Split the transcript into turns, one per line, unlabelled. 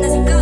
Let's go.